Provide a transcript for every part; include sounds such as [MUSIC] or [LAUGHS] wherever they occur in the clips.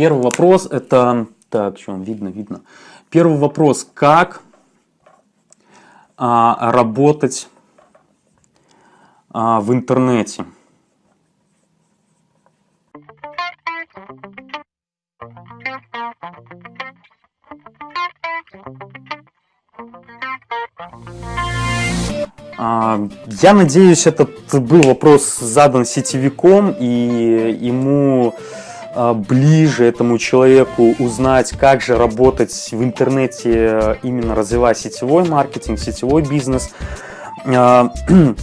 Первый вопрос это... Так, что, видно, видно. Первый вопрос. Как а, работать а, в интернете? А, я надеюсь, этот был вопрос задан сетевиком, и ему ближе этому человеку узнать, как же работать в интернете, именно развивая сетевой маркетинг, сетевой бизнес. А, [CLEARS THROAT]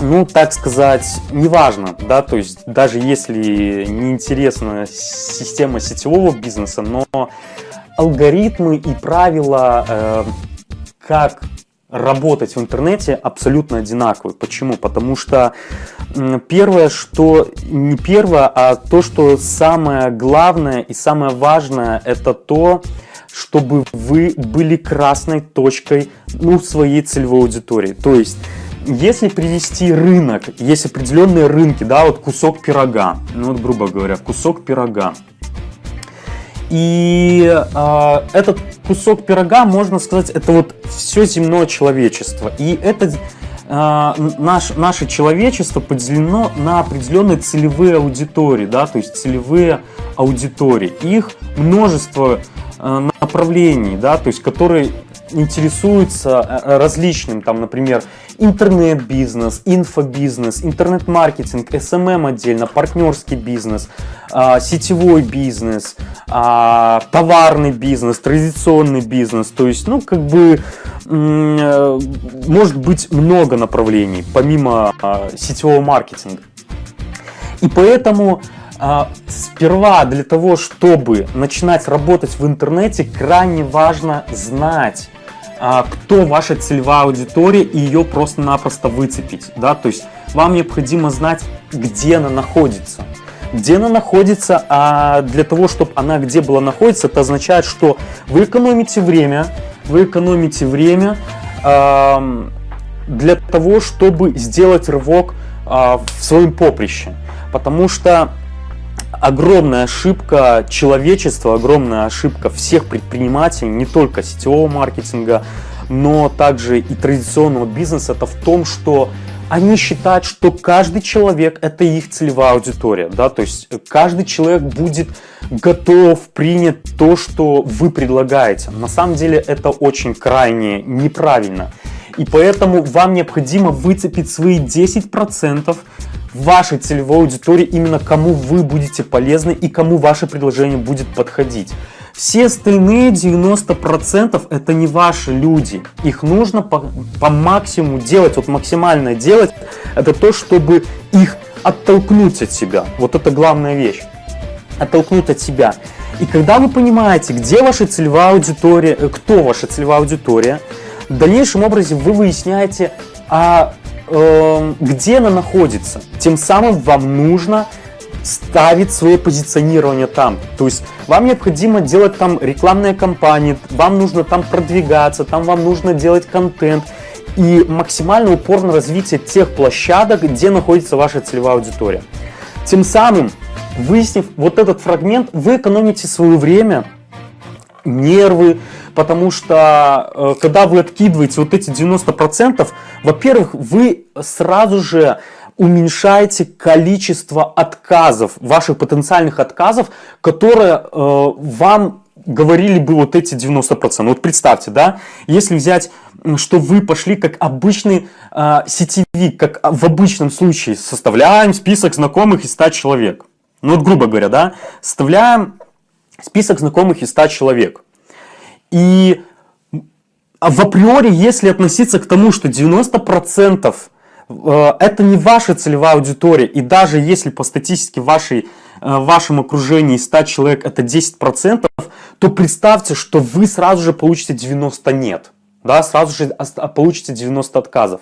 ну, так сказать, неважно, да, то есть даже если не интересна система сетевого бизнеса, но алгоритмы и правила, э, как работать в интернете абсолютно одинаковые. Почему? Потому что первое, что не первое, а то, что самое главное и самое важное, это то, чтобы вы были красной точкой ну, своей целевой аудитории. То есть, если привести рынок, есть определенные рынки, да, вот кусок пирога, ну вот грубо говоря, кусок пирога, и э, этот кусок пирога, можно сказать, это вот все земное человечество. И это э, наш, наше человечество поделено на определенные целевые аудитории, да, то есть целевые аудитории. Их множество э, направлений, да, то есть которые интересуются э, различным, там, например, интернет-бизнес, инфобизнес, интернет-маркетинг, SMM эм эм отдельно, партнерский бизнес, а, сетевой бизнес, а, товарный бизнес, традиционный бизнес. То есть, ну, как бы, э, может быть много направлений, помимо а, сетевого маркетинга. И поэтому сперва для того, чтобы начинать работать в интернете, крайне важно знать, кто ваша целевая аудитория и ее просто-напросто выцепить. Да? То есть вам необходимо знать, где она находится. Где она находится, а для того, чтобы она где была находиться, это означает, что вы экономите время, вы экономите время э, для того, чтобы сделать рывок э, в своем поприще. Потому что огромная ошибка человечества, огромная ошибка всех предпринимателей, не только сетевого маркетинга, но также и традиционного бизнеса, это в том, что они считают, что каждый человек – это их целевая аудитория. Да? То есть каждый человек будет готов принять то, что вы предлагаете. На самом деле это очень крайне неправильно. И поэтому вам необходимо выцепить свои 10% вашей целевой аудитории, именно кому вы будете полезны и кому ваше предложение будет подходить. Все остальные 90% это не ваши люди. Их нужно по, по максимуму делать, вот максимально делать, это то, чтобы их оттолкнуть от себя. Вот это главная вещь. Оттолкнуть от себя. И когда вы понимаете, где ваша целевая аудитория, э, кто ваша целевая аудитория, в дальнейшем образе вы выясняете, а э, где она находится. Тем самым вам нужно ставить свое позиционирование там. То есть вам необходимо делать там рекламные кампании, вам нужно там продвигаться, там вам нужно делать контент и максимально упор на развитие тех площадок, где находится ваша целевая аудитория. Тем самым, выяснив вот этот фрагмент, вы экономите свое время, нервы, потому что э, когда вы откидываете вот эти 90%, во-первых, вы сразу же уменьшаете количество отказов, ваших потенциальных отказов, которые э, вам говорили бы вот эти 90%. Вот представьте, да, если взять, что вы пошли как обычный э, сетевик, как в обычном случае, составляем список знакомых из 100 человек. Ну вот грубо говоря, да, составляем список знакомых из 100 человек. И в априори, если относиться к тому, что 90% Э, это не ваша целевая аудитория. И даже если по статистике вашей, э, в вашем окружении 100 человек это 10%, то представьте, что вы сразу же получите 90 нет. Да, сразу же получите 90 отказов.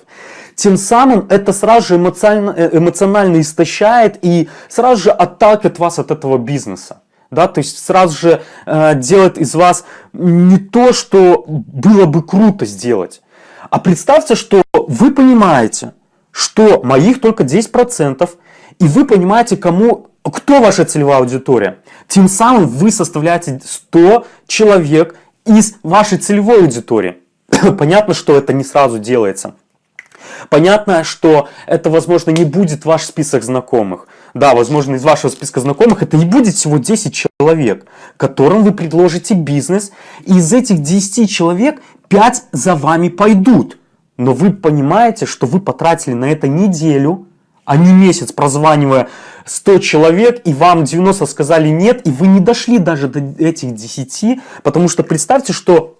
Тем самым это сразу же эмоционально, э, эмоционально истощает и сразу же отталкивает вас от этого бизнеса. Да, то есть сразу же э, делает из вас не то, что было бы круто сделать. А представьте, что вы понимаете, что моих только 10%, и вы понимаете, кому Кто ваша целевая аудитория? Тем самым вы составляете 100 человек из вашей целевой аудитории. [COUGHS] Понятно, что это не сразу делается. Понятно, что это, возможно, не будет ваш список знакомых. Да, возможно, из вашего списка знакомых это не будет всего 10 человек, которым вы предложите бизнес. И из этих 10 человек 5 за вами пойдут. Но вы понимаете, что вы потратили на это неделю, а не месяц, прозванивая 100 человек, и вам 90 сказали нет, и вы не дошли даже до этих 10, потому что представьте, что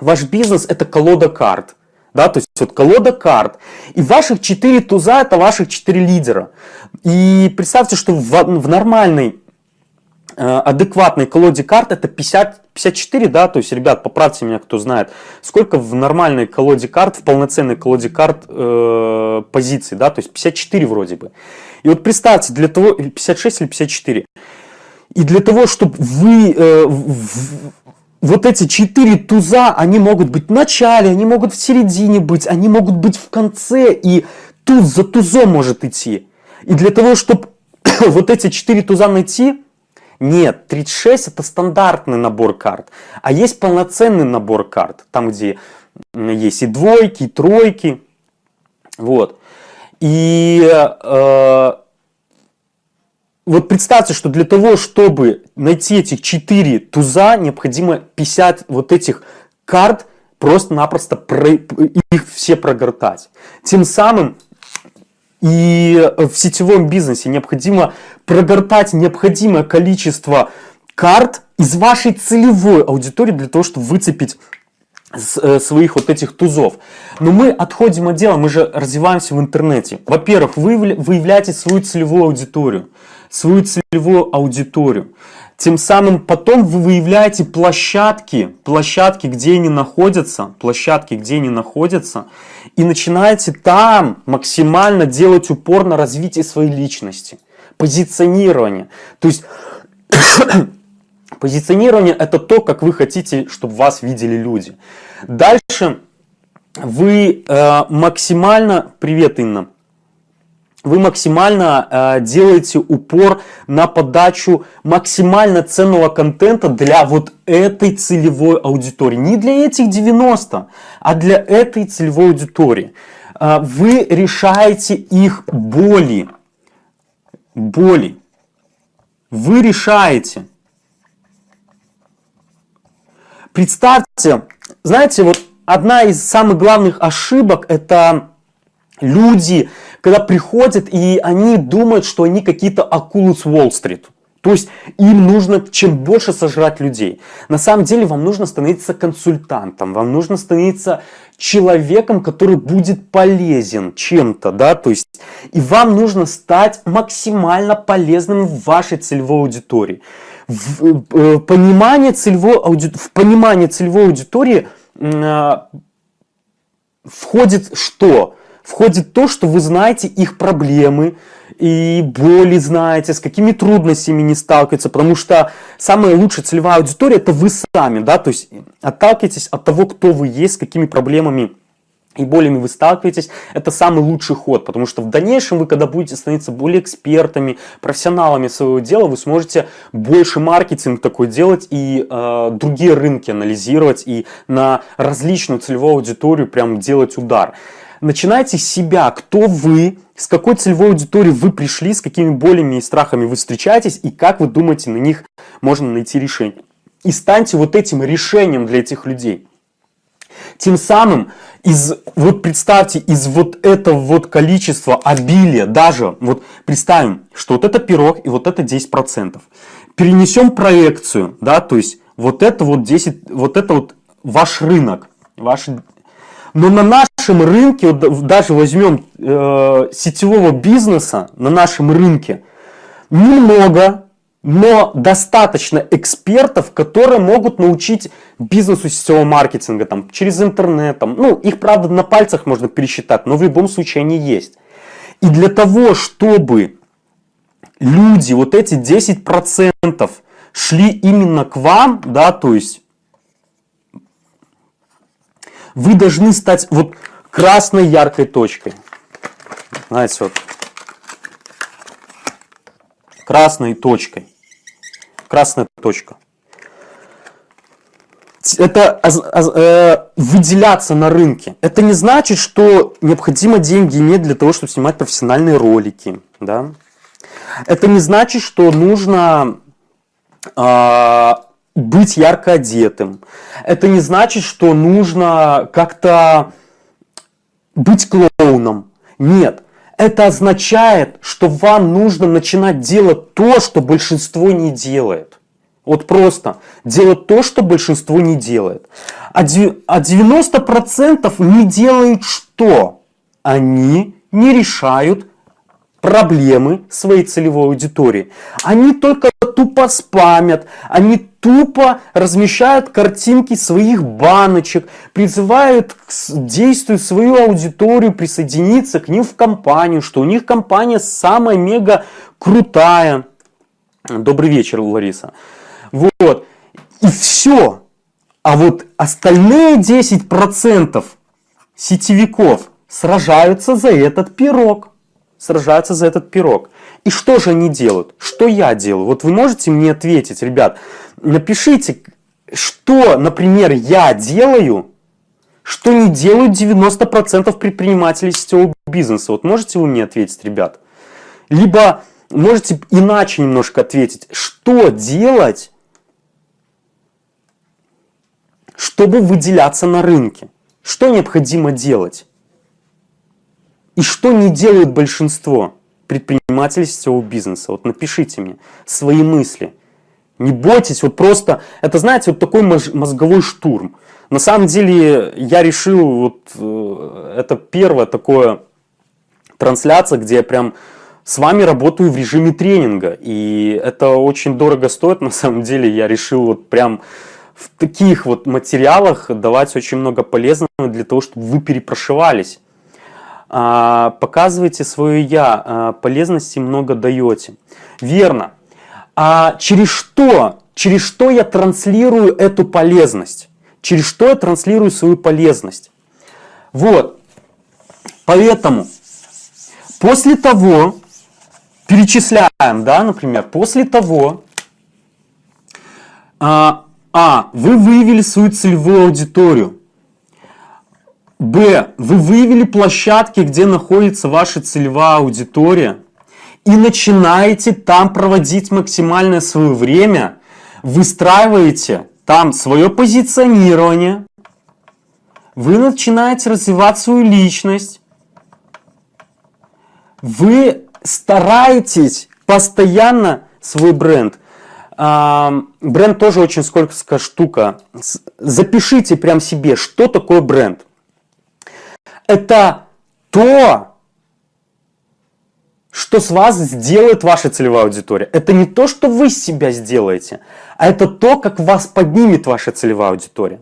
ваш бизнес это колода карт. Да, то есть вот колода карт. И ваших 4 туза это ваших 4 лидера. И представьте, что в, в нормальной Э, адекватной колоде карт это 50, 54, да, то есть, ребят, поправьте меня, кто знает, сколько в нормальной колоде карт, в полноценной колоде карт э, позиций, да, то есть 54 вроде бы. И вот представьте, для того, 56 или 54, и для того, чтобы вы, э, в, вот эти четыре туза, они могут быть в начале, они могут в середине быть, они могут быть в конце, и туз за тузом может идти. И для того, чтобы [COUGHS] вот эти четыре туза найти, нет, 36 это стандартный набор карт, а есть полноценный набор карт, там где есть и двойки, и тройки, вот. И э, вот представьте, что для того, чтобы найти этих 4 туза, необходимо 50 вот этих карт просто-напросто их все прогортать. Тем самым и в сетевом бизнесе необходимо прогортать необходимое количество карт из вашей целевой аудитории для того, чтобы выцепить э, своих вот этих тузов. Но мы отходим от дела, мы же развиваемся в интернете. Во-первых, вы выявляете свою целевую аудиторию, свою целевую аудиторию. Тем самым потом вы выявляете площадки, площадки, где они находятся, площадки, где они находятся, и начинаете там максимально делать упор на развитие своей личности, позиционирование. То есть [COUGHS] позиционирование это то, как вы хотите, чтобы вас видели люди. Дальше вы э, максимально, привет Инна, вы максимально э, делаете упор на подачу максимально ценного контента для вот этой целевой аудитории. Не для этих 90, а для этой целевой аудитории. Э, вы решаете их боли. Боли. Вы решаете. Представьте, знаете, вот одна из самых главных ошибок это люди, когда приходят и они думают, что они какие-то акулы с Уолл-стрит. То есть им нужно чем больше сожрать людей. На самом деле вам нужно становиться консультантом, вам нужно становиться человеком, который будет полезен чем-то, да, то есть и вам нужно стать максимально полезным в вашей целевой аудитории. В, э, понимание целевой ауди... в понимание целевой аудитории э, входит что? Входит то, что вы знаете их проблемы и боли знаете, с какими трудностями не сталкиваются, потому что самая лучшая целевая аудитория это вы сами, да, то есть отталкивайтесь от того, кто вы есть, с какими проблемами и болями вы сталкиваетесь, это самый лучший ход, потому что в дальнейшем вы, когда будете становиться более экспертами, профессионалами своего дела, вы сможете больше маркетинг такой делать и э, другие рынки анализировать и на различную целевую аудиторию прям делать удар начинайте с себя, кто вы, с какой целевой аудиторией вы пришли, с какими болями и страхами вы встречаетесь, и как вы думаете, на них можно найти решение. И станьте вот этим решением для этих людей. Тем самым, из, вот представьте, из вот этого вот количества обилия, даже вот представим, что вот это пирог и вот это 10%. Перенесем проекцию, да, то есть вот это вот 10, вот это вот ваш рынок, ваш но на нашем рынке, вот даже возьмем э, сетевого бизнеса, на нашем рынке, немного, но достаточно экспертов, которые могут научить бизнесу сетевого маркетинга там, через интернет. Там, ну, их, правда, на пальцах можно пересчитать, но в любом случае они есть. И для того, чтобы люди, вот эти 10% шли именно к вам, да, то есть вы должны стать вот красной яркой точкой. Знаете, вот. красной точкой. Красная точка. Это э, выделяться на рынке. Это не значит, что необходимо деньги иметь для того, чтобы снимать профессиональные ролики. Да? Это не значит, что нужно э, быть ярко одетым. Это не значит, что нужно как-то быть клоуном. Нет. Это означает, что вам нужно начинать делать то, что большинство не делает. Вот просто делать то, что большинство не делает. А 90% а не делают что? Они не решают проблемы своей целевой аудитории. Они только тупо спамят, они тупо размещают картинки своих баночек, призывают к действию свою аудиторию присоединиться к ним в компанию, что у них компания самая мега крутая. Добрый вечер, Лариса. Вот. И все. А вот остальные 10% сетевиков сражаются за этот пирог сражаются за этот пирог. И что же они делают? Что я делаю? Вот вы можете мне ответить, ребят, напишите, что, например, я делаю, что не делают 90% предпринимателей сетевого бизнеса. Вот можете вы мне ответить, ребят? Либо можете иначе немножко ответить, что делать, чтобы выделяться на рынке? Что необходимо делать? И что не делают большинство предпринимателей сетевого бизнеса? Вот напишите мне свои мысли. Не бойтесь, вот просто, это знаете, вот такой мозговой штурм. На самом деле я решил, вот э, это первое такое трансляция, где я прям с вами работаю в режиме тренинга. И это очень дорого стоит, [LAUGHS] на самом деле я решил вот прям в таких вот материалах давать очень много полезного для того, чтобы вы перепрошивались. А, показываете свое «я», а, полезности много даете. Верно. А через что? Через что я транслирую эту полезность? Через что я транслирую свою полезность? Вот. Поэтому после того, перечисляем, да, например, после того, а, а вы выявили свою целевую аудиторию, Б. Вы выявили площадки, где находится ваша целевая аудитория и начинаете там проводить максимальное свое время, выстраиваете там свое позиционирование, вы начинаете развивать свою личность, вы стараетесь постоянно свой бренд. Бренд тоже очень скользкая штука. Запишите прям себе, что такое бренд это то, что с вас сделает ваша целевая аудитория. Это не то, что вы себя сделаете, а это то, как вас поднимет ваша целевая аудитория.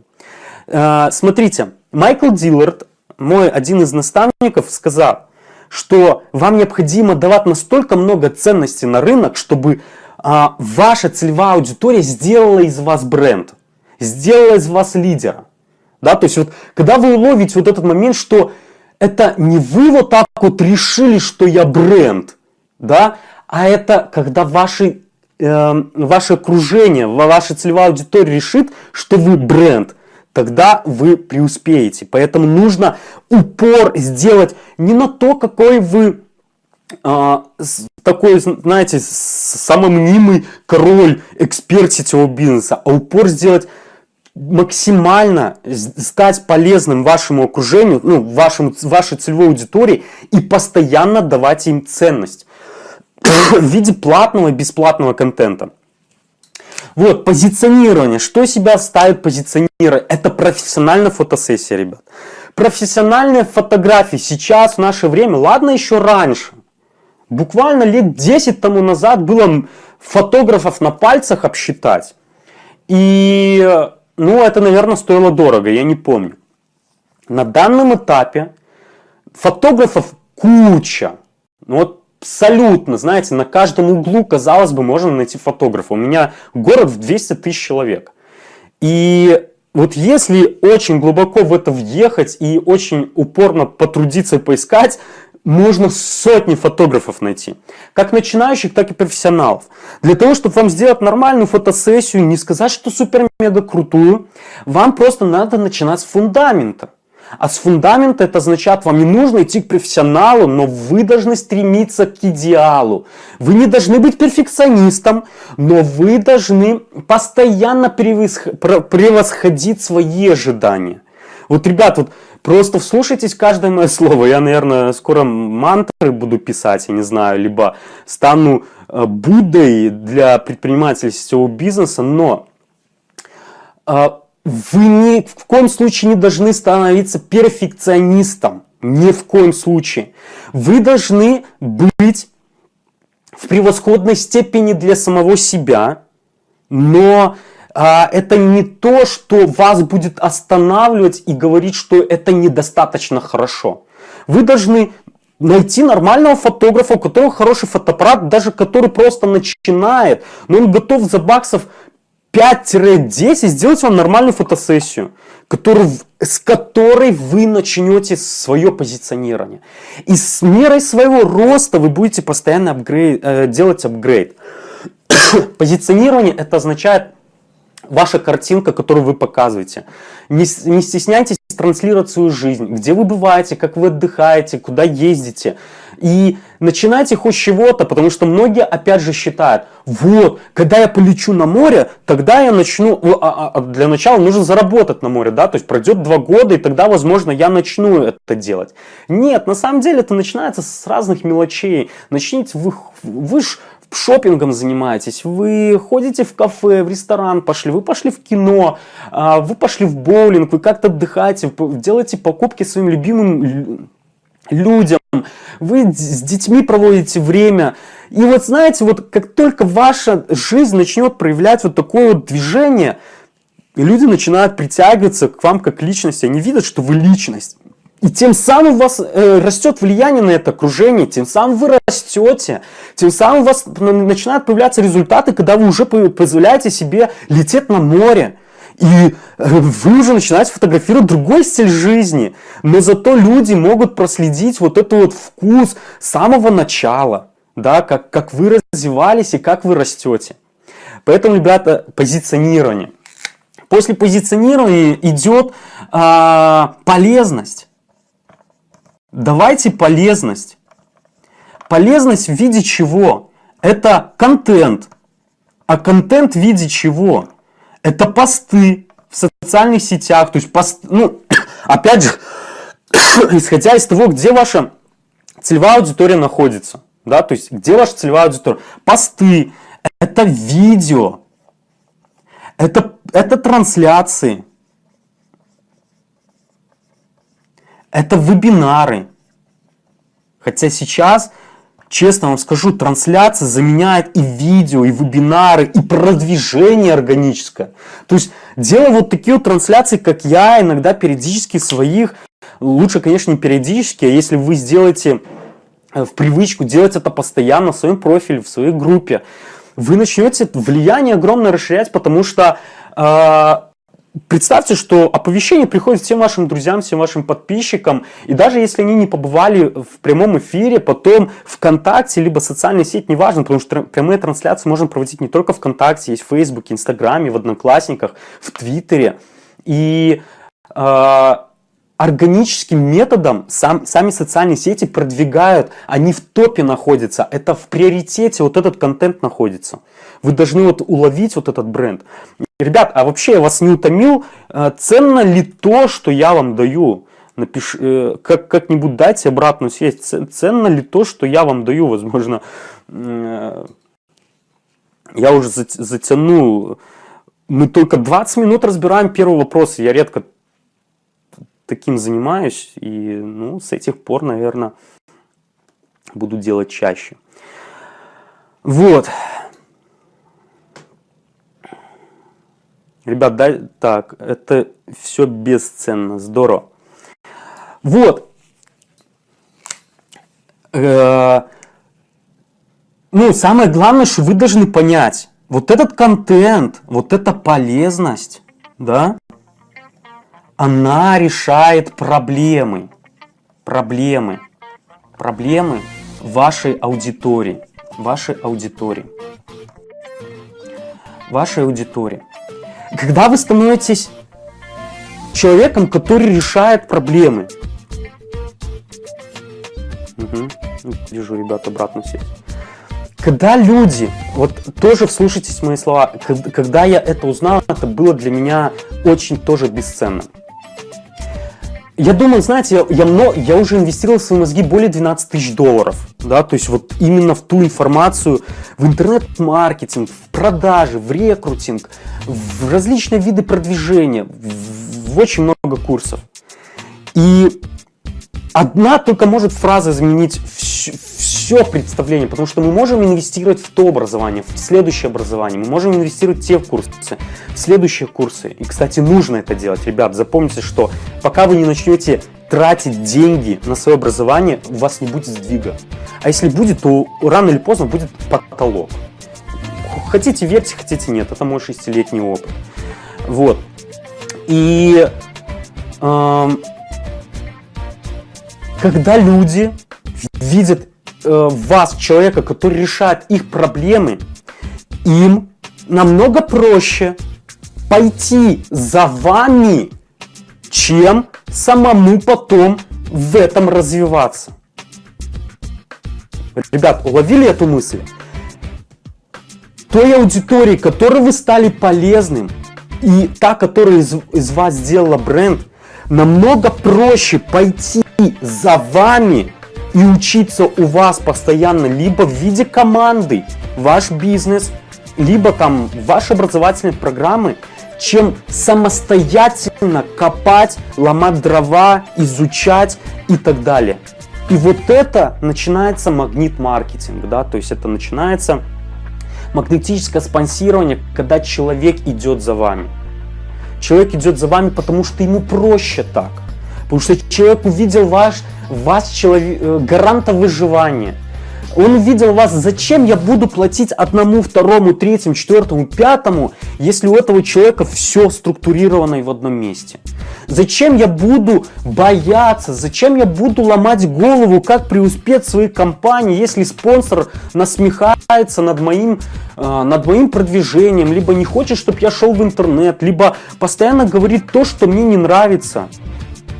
Э, смотрите, Майкл Диллард, мой один из наставников, сказал, что вам необходимо давать настолько много ценностей на рынок, чтобы а, ваша целевая аудитория сделала из вас бренд, сделала из вас лидера. Да, то есть вот, когда вы уловите вот этот момент, что это не вы вот так вот решили, что я бренд, да, а это когда ваши, э, ваше окружение, ваша целевая аудитория решит, что вы бренд, тогда вы преуспеете. Поэтому нужно упор сделать не на то, какой вы э, такой, знаете, самый мнимый король, эксперт сетевого бизнеса, а упор сделать максимально стать полезным вашему окружению, ну, вашему, вашей целевой аудитории и постоянно давать им ценность [COUGHS] в виде платного и бесплатного контента. Вот, позиционирование. Что себя ставит позиционирование? Это профессиональная фотосессия, ребят. Профессиональные фотографии сейчас, в наше время, ладно еще раньше. Буквально лет 10 тому назад было фотографов на пальцах обсчитать. И ну, это, наверное, стоило дорого, я не помню. На данном этапе фотографов куча. Ну, вот абсолютно, знаете, на каждом углу, казалось бы, можно найти фотографа. У меня город в 200 тысяч человек. И вот если очень глубоко в это въехать и очень упорно потрудиться и поискать, можно сотни фотографов найти. Как начинающих, так и профессионалов. Для того, чтобы вам сделать нормальную фотосессию, не сказать, что супер-мега крутую, вам просто надо начинать с фундамента. А с фундамента это означает, вам не нужно идти к профессионалу, но вы должны стремиться к идеалу. Вы не должны быть перфекционистом, но вы должны постоянно превосходить свои ожидания. Вот, ребят, вот просто вслушайтесь каждое мое слово. Я, наверное, скоро мантры буду писать, я не знаю, либо стану э, Буддой для предпринимателей сетевого бизнеса, но э, вы ни в коем случае не должны становиться перфекционистом. Ни в коем случае. Вы должны быть в превосходной степени для самого себя, но это не то, что вас будет останавливать и говорить, что это недостаточно хорошо. Вы должны найти нормального фотографа, у которого хороший фотоаппарат, даже который просто начинает, но он готов за баксов 5-10 сделать вам нормальную фотосессию, который, с которой вы начнете свое позиционирование. И с мерой своего роста вы будете постоянно апгрейд, э, делать апгрейд. [COUGHS] Позиционирование это означает ваша картинка, которую вы показываете. Не, не стесняйтесь транслировать свою жизнь, где вы бываете, как вы отдыхаете, куда ездите. И начинайте хоть чего-то, потому что многие опять же считают, вот, когда я полечу на море, тогда я начну, а, а, для начала нужно заработать на море, да, то есть пройдет два года, и тогда, возможно, я начну это делать. Нет, на самом деле это начинается с разных мелочей. Начните, вы, вы ж шопингом занимаетесь, вы ходите в кафе, в ресторан пошли, вы пошли в кино, а, вы пошли в боулинг, вы как-то отдыхаете, делаете покупки своим любимым людям, вы с детьми проводите время. И вот знаете, вот как только ваша жизнь начнет проявлять вот такое вот движение, люди начинают притягиваться к вам как личности, они видят, что вы личность. И тем самым у вас э, растет влияние на это окружение, тем самым вы растете, тем самым у вас начинают появляться результаты, когда вы уже позволяете себе лететь на море. И э, вы уже начинаете фотографировать другой стиль жизни. Но зато люди могут проследить вот этот вот вкус с самого начала. Да, как, как вы развивались и как вы растете. Поэтому, ребята, позиционирование. После позиционирования идет а, полезность. Давайте полезность. Полезность в виде чего? Это контент. А контент в виде чего? Это посты в социальных сетях. То есть, пост, ну, [COUGHS] опять же, [COUGHS] исходя из того, где ваша целевая аудитория находится. Да, то есть, где ваша целевая аудитория? Посты, это видео, это, это трансляции. Это вебинары. Хотя сейчас, честно вам скажу, трансляция заменяет и видео, и вебинары, и продвижение органическое. То есть, делая вот такие вот трансляции, как я, иногда периодически своих, лучше, конечно, не периодически, а если вы сделаете э, в привычку делать это постоянно в своем профиле, в своей группе, вы начнете влияние огромное расширять, потому что э, Представьте, что оповещение приходит всем вашим друзьям, всем вашим подписчикам, и даже если они не побывали в прямом эфире, потом ВКонтакте, либо социальной сети, неважно, потому что прямые трансляции можно проводить не только ВКонтакте, есть в Фейсбуке, Инстаграме, в Одноклассниках, в Твиттере. И э, органическим методом сам, сами социальные сети продвигают, они в топе находятся, это в приоритете вот этот контент находится. Вы должны вот уловить вот этот бренд. Ребят, а вообще я вас не утомил, э, ценно ли то, что я вам даю? Напиш, э, как, как-нибудь дайте обратную связь. Ценно ли то, что я вам даю? Возможно, э, я уже затяну. Мы только 20 минут разбираем первый вопрос. Я редко таким занимаюсь. И ну, с этих пор, наверное, буду делать чаще. Вот. Ребят, да, так, это все бесценно, здорово. Вот. Э, ну, самое главное, что вы должны понять, вот этот контент, вот эта полезность, да, она решает проблемы. Проблемы. проблемы вашей аудитории. Вашей аудитории. Вашей аудитории. Когда вы становитесь человеком, который решает проблемы. Угу. Вижу, ребята, обратно сеть. Когда люди, вот тоже вслушайтесь мои слова, когда я это узнал, это было для меня очень тоже бесценно. Я думаю, знаете, я, я, я уже инвестировал в свои мозги более 12 тысяч долларов, да, то есть вот именно в ту информацию, в интернет-маркетинг, в продажи, в рекрутинг, в различные виды продвижения, в, в очень много курсов. И одна только может фраза изменить все, все представление, потому что мы можем инвестировать в то образование, в следующее образование, мы можем инвестировать в те курсы, в следующие курсы. И, кстати, нужно это делать. Ребят, запомните, что пока вы не начнете тратить деньги на свое образование, у вас не будет сдвига. А если будет, то рано или поздно будет потолок. Хотите верьте, хотите нет, это мой шестилетний опыт. Вот. И э, когда люди видят э, вас, человека, который решает их проблемы, им намного проще пойти за вами, чем самому потом в этом развиваться. Ребят, уловили эту мысль? Той аудитории, которой вы стали полезным, и та, которая из, из вас сделала бренд, намного проще пойти за вами и учиться у вас постоянно либо в виде команды, ваш бизнес, либо там ваши образовательные программы, чем самостоятельно копать, ломать дрова, изучать и так далее. И вот это начинается магнит-маркетинг, да, то есть это начинается магнетическое спонсирование, когда человек идет за вами. Человек идет за вами, потому что ему проще так. Потому что человек увидел ваш, вас человек, э, гаранта выживания. Он увидел вас, зачем я буду платить одному, второму, третьему, четвертому, пятому, если у этого человека все структурировано и в одном месте. Зачем я буду бояться, зачем я буду ломать голову, как преуспеть в своей компании, если спонсор насмехается над моим, э, над моим продвижением, либо не хочет, чтобы я шел в интернет, либо постоянно говорит то, что мне не нравится.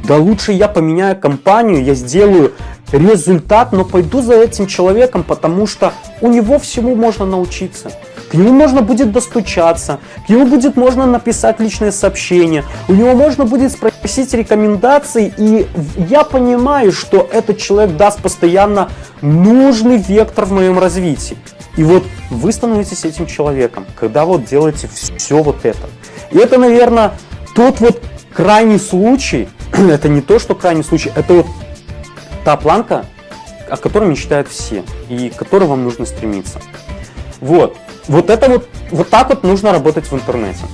Да лучше я поменяю компанию, я сделаю результат, но пойду за этим человеком, потому что у него всему можно научиться. К нему можно будет достучаться, к нему будет можно написать личное сообщение, у него можно будет спросить рекомендации, и я понимаю, что этот человек даст постоянно нужный вектор в моем развитии. И вот вы становитесь этим человеком, когда вот делаете все вот это. И это, наверное, тот вот крайний случай, [CLEARS THROAT] это не то, что крайний случай, это вот та планка, о которой мечтают все и к которой вам нужно стремиться. Вот. Вот это вот, вот так вот нужно работать в интернете.